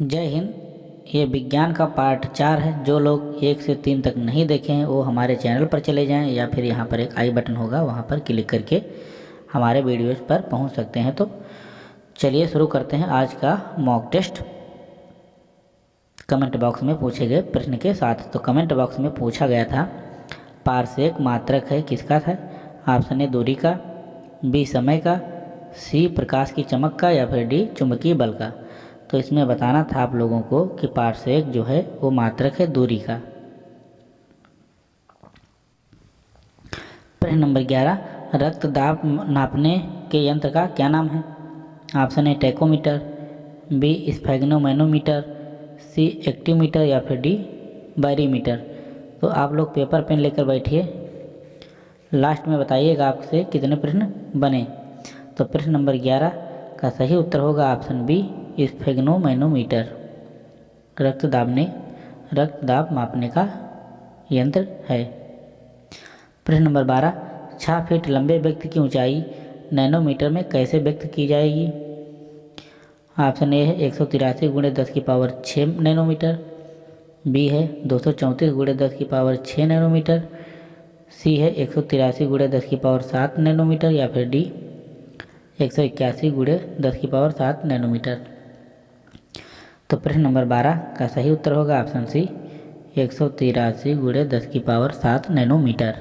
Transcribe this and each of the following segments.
जय हिंद। ये विज्ञान का पार्ट चार है। जो लोग एक से तीन तक नहीं देखे हैं, वो हमारे चैनल पर चले जाएँ या फिर यहाँ पर एक आई बटन होगा, वहाँ पर क्लिक करके हमारे वीडियोज़ पर पहुँच सकते हैं। तो चलिए शुरू करते हैं आज का मॉक टेस्ट कमेंट बॉक्स में पूछे गए प्रश्न के साथ। तो कमेंट बॉक्स में पूछा गया था पार्श्विक मात्रक है, किसका था? ऑप्शन ए, दूरी का, बी, समय का, सी, प्रकाश की चमक का, या फिर डी, चुंबकीय बल का। तो इसमें बताना था आप लोगों को कि पार्श्विक जो है वो मात्रक है दूरी का। प्रश्न नंबर ग्यारह, रक्त दाब नापने के यंत्र का क्या नाम है? Option A tachometer, B, sphygmomanometer, C, actinometer या फिर डी, बैरीमीटर। तो आप लोग पेपर पेन लेकर बैठिए। लास्ट में बताइएगा आपसे कितने प्रश्न बने। तो प्रश्न नंबर ग्यारह का सही उत्तर होगा ऑप्शन बी स्फेग्नोमैनोमीटर रक्त दाबने रक्त दाब मापने का यंत्र है। प्रश्न नंबर बारह छः फीट लंबे व्यक्ति की ऊंचाई नैनोमीटर में कैसे व्यक्त की जाएगी? ऑप्शन ए है एक सौ तिरासी गुणे दस की पावर छः नैनोमीटर। बी है दो सौ चौंतीस गुणे दस की पावर छः नैनोमीटर। सी है एक सौ तिरासी गुणे दस की पावर सात नैनोमीटर या फिर डी, एक सौ इक्यासी गुणे दस की पावर सात नैनोमीटर। तो प्रश्न नंबर बारह का सही उत्तर होगा ऑप्शन सी, एक सौ तिरासी गुड़े दस की पावर सात नैनोमीटर।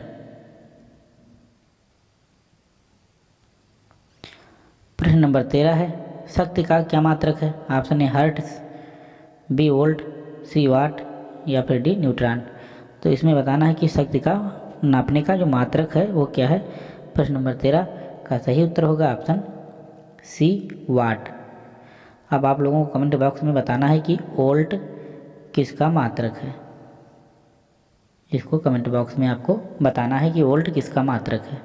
प्रश्न नंबर तेरह है, शक्ति का क्या मात्रक है? Option A hertz B, volt, C, watt, या फिर डी, न्यूट्रॉन। तो इसमें बताना है कि शक्ति का नापने का जो मात्रक है, वो क्या है? प्रश्न नंबर तेरह का सही उत्तर होगा ऑप्शन सी, वाट। अब आप लोगों को कमेंट बॉक्स में बताना है कि ओल्ट किसका मात्रक है। इसको कमेंट बॉक्स में आपको बताना है कि वोल्ट किसका मात्रक है।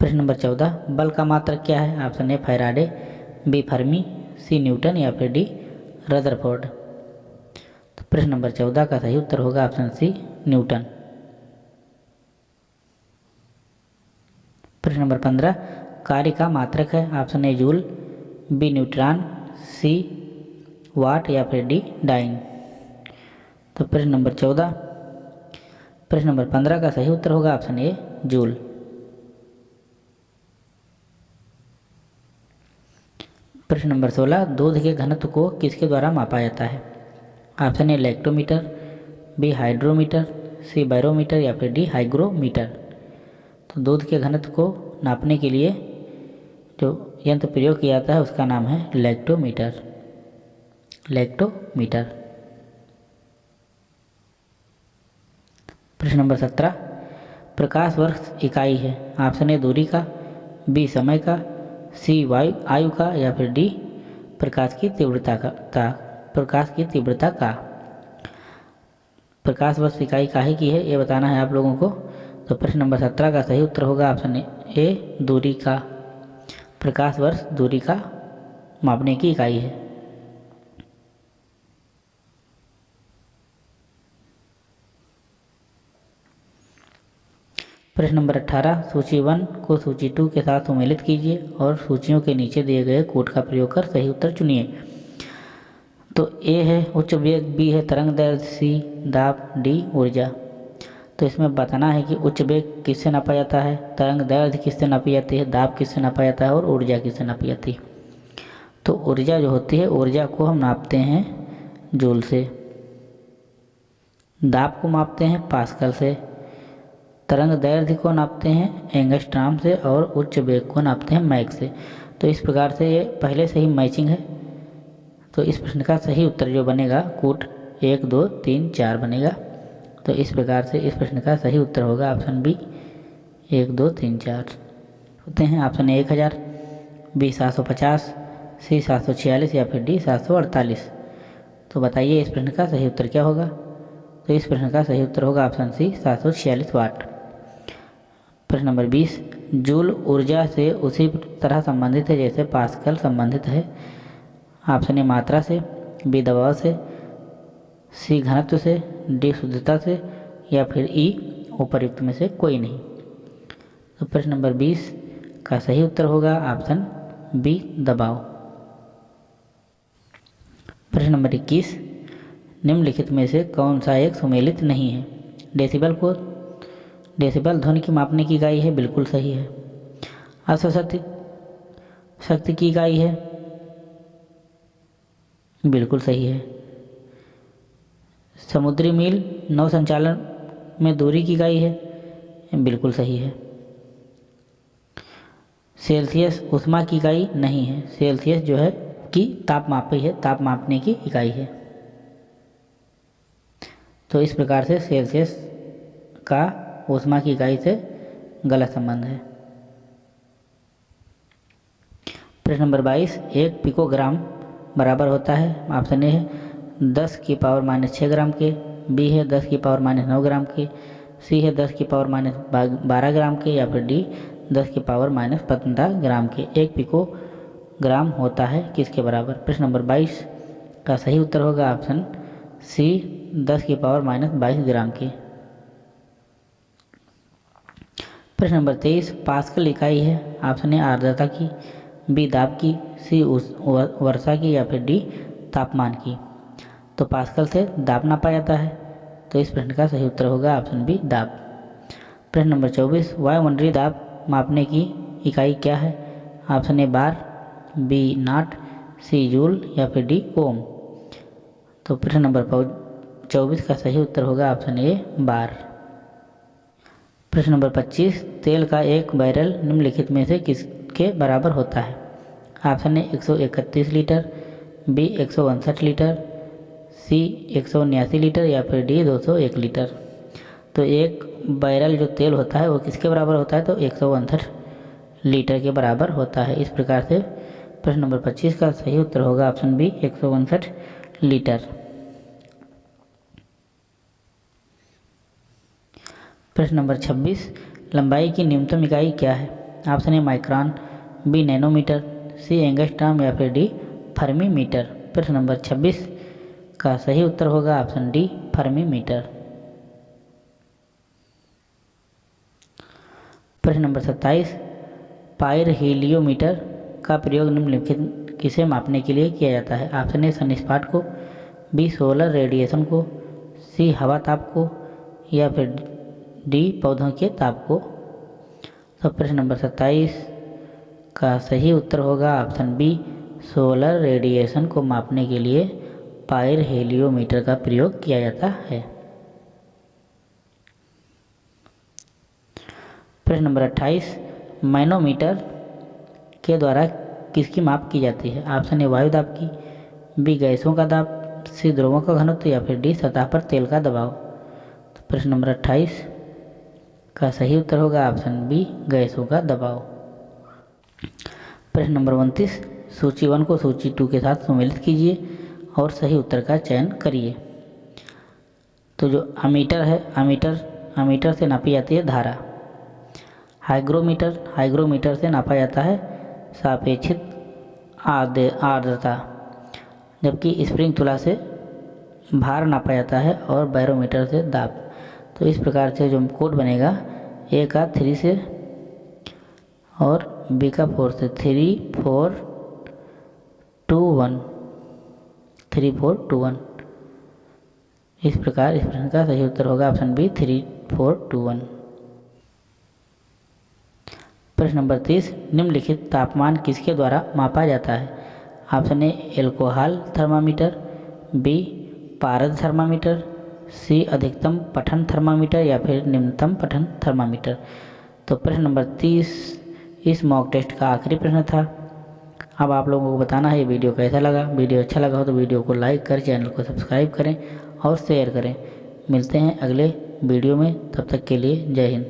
प्रश्न नंबर चौदह, बल का मात्रक क्या है? Option A Faraday B fermi C newton या फिर डी रदरफोर्ड तो प्रश्न नंबर चौदह का सही उत्तर होगा ऑप्शन सी न्यूटन प्रश्न नंबर पंद्रह कार्य का मात्रक है। Option A joule, B neutron, C watt या फिर डी डाइन। तो प्रश्न नंबर चौदह। प्रश्न नंबर पंद्रह का सही उत्तर होगा। Option A joule. प्रश्न नंबर सोलह। दूध के घनत्व को किसके द्वारा मापा जाता है? Option A lactometer, B hydrometer, C barometer या फिर डी हाइग्रोमीटर। तो दूध के घनत्व को नापने के लिए जो यंत्र प्रयोग किया जाता है उसका नाम है लैक्टोमीटर लैक्टोमीटर प्रश्न नंबर सत्रह। प्रकाश वर्ष इकाई है। ऑप्शन ए दूरी का बी समय का सी वायु आयु का या फिर डी प्रकाश की तीव्रता का ता, प्रकाश की तीव्रता का। प्रकाश वर्ष इकाई काहे की है ये बताना है आप लोगों को। तो प्रश्न नंबर सत्रह का सही उत्तर होगा ऑप्शन ए दूरी का। प्रकाश वर्ष दूरी का मापने की इकाई है। प्रश्न नंबर अट्ठारह सूची वन को सूची टू के साथ सम्मिलित कीजिए और सूचियों के नीचे दिए गए कोड का प्रयोग कर सही उत्तर चुनिए। तो ए है उच्च वेग, बी है तरंग दैर्घ्य सी दाब, डी ऊर्जा। तो इसमें बताना है कि उच्च वेग किससे नापा जाता है? तरंग दर्द किससे नापी जाती है? दाब किससे नापा जाता है? और ऊर्जा किससे नापी जाती है? तो ऊर्जा जो होती है, ऊर्जा को हम नापते हैं जूल से। दाब को मापते हैं पास्कल से। तरंग दैर्घ्य को नापते हैं एंगस्ट्राम से और उच्च वेग को नापते हैं मैक से। तो इस प्रकार से ये पहले से ही मैचिंग है। तो इस प्रश्न का सही उत्तर जो बनेगा, कूट एक, दो, तीन, चार बनेगा। तो इस प्रकार से इस प्रश्न का सही उत्तर होगा। ऑप्शन बी, एक, दो, तीन, चार होते हैं। ऑप्शन एक हज़ार, बी, सात सौ पचास, सी, सात सौ छियालीस या फिर डी, सात सौ अड़तालीस। तो बताइए इस प्रश्न का सही उत्तर क्या होगा? तो इस प्रश्न का सही उत्तर होगा ऑप्शन सी, सात सौ छियालीस वाट। प्रश्न नंबर बीस, जूल ऊर्जा से उसी तरह संबंधित है जैसे पास्कल संबंधित है। ऑप्शन ए, मात्रा से, बी, दबाव से सी घनत्व से, डी शुद्धता से या फिर ई उपरयुक्त में से कोई नहीं। तो प्रश्न नंबर बीस, का सही उत्तर होगा ऑप्शन बी, दबाव। प्रश्न नंबर इक्कीस, निम्नलिखित में से कौन सा एक सुमेलित नहीं है? डेसिबल को, डेसिबल ध्वनि की मापने की इकाई है, बिल्कुल सही है। अश्वशक्ति शक्ति की इकाई है, बिल्कुल सही है। समुद्री मील नौ संचालन में दूरी की इकाई है। बिल्कुल सही है। सेल्सियस उष्मा की इकाई नहीं है। सेल्सियस जो है कि ताप मापी है, ताप मापने की इकाई है। तो इस प्रकार से सेल्सियस का उष्मा की इकाई से गलत संबंध है। प्रश्न नंबर बाईस, एक पिकोग्राम बराबर होता है। ऑप्शन ए है दस की पावर माइनस छः ग्राम के, बी है दस की पावर माइनस नौ ग्राम के, सी है दस की पावर माइनस बारह ग्राम के या फिर डी दस की पावर माइनस पंद्रह ग्राम के। एक पिको ग्राम होता है किसके बराबर? प्रश्न नंबर बाईस का सही उत्तर होगा ऑप्शन सी, दस की पावर माइनस बाईस ग्राम के। प्रश्न नंबर तेईस, पास्कल इकाई है? ऑप्शन ए, आर्द्रता की, बी, दाब की, सी वर्षा की या फिर डी, तापमान की। तो पास्कल से दाब नापा जाता है। तो इस प्रश्न का सही उत्तर होगा ऑप्शन बी, दाब। प्रश्न नंबर चौबीस वायुमंडलीय दाब मापने की इकाई क्या है? Option A, bar, B, knot, C, joule या फिर डी, ओम। तो प्रश्न नंबर चौबीस का सही उत्तर होगा ऑप्शन ए, बार। प्रश्न नंबर पच्चीस, तेल का एक बैरल निम्नलिखित में से किसके बराबर होता है? ऑप्शन ए, एक सौ इकतीस लीटर, बी, एक लीटर सी एक लीटर या फिर डी 201 लीटर। तो एक बैरल जो तेल होता है, वो किसके बराबर होता है? तो एक लीटर के बराबर होता है। इस प्रकार से प्रश्न नंबर 25 का सही उत्तर होगा ऑप्शन बी, एक लीटर। प्रश्न नंबर 26 लंबाई की न्यूनतम इकाई क्या है? Option A, micron, B, nanometre, C, angstrom या फिर डी फर्मी मीटर प्रश्न नंबर 26 का सही उत्तर होगा ऑप्शन डी फर्मी मीटर प्रश्न नंबर 27 पायर हीलियोमीटर का प्रयोग निम्नलिखित किसे मापने के लिए किया जाता है? ऑप्शन ए, सनिस्पाट को, बी, सोलर रेडिएशन को, सी, हवा ताप को, या फिर डी, पौधों के ताप को। तो प्रश्न नंबर सत्ताईस का सही उत्तर होगा ऑप्शन बी, सोलर रेडिएशन को मापने के लिए पायर हेलियोमीटर का प्रयोग किया जाता है। प्रश्न नंबर अट्ठाईस, मैनोमीटर के द्वारा किसकी माप की जाती है? ऑप्शन ए, वायु दाब की, बी, गैसों का दाब, सी ध्रुवों का घनत्व, या फिर डी, सतह पर तेल का दबाव। तो प्रश्न नंबर अट्ठाईस, का सही उत्तर होगा ऑप्शन बी, गैसों का दबाव। प्रश्न नंबर उनतीस, सूची वन को सूची टू के साथ सम्मिलित कीजिए। और सही उत्तर का चयन करिए। तो जो अमीटर है, अमीटर अमीटर से नापी जाती है धारा। हाइग्रोमीटर हाइग्रोमीटर से नापा जाता है सापेक्षित आर्द्र आर्द्रता, जबकि स्प्रिंग तुला से भार नापा जाता है और बैरोमीटर से दाब। तो इस प्रकार से जो कोड बनेगा ए का थ्री से और बी का फोर से। Three four two one three four two one इस प्रकार, इस प्रश्न का सही उत्तर होगा option B three four two one प्रश्न नंबर तीस, निम्नलिखित तापमान किसके द्वारा मापा जाता है? Option A alcohol thermometer B पारद थर्मामीटर सी अधिकतम पठन थर्मामीटर या फिर निम्नतम पठन थर्मामीटर तो प्रश्न नंबर तीस, इस मॉक टेस्ट का आखिरी प्रश्न था। अब आप लोगों को बताना है ये वीडियो कैसा लगा। वीडियो अच्छा लगा हो तो वीडियो को लाइक करें, चैनल को सब्सक्राइब करें और शेयर करें। मिलते हैं अगले वीडियो में, तब तक के लिए जय हिंद।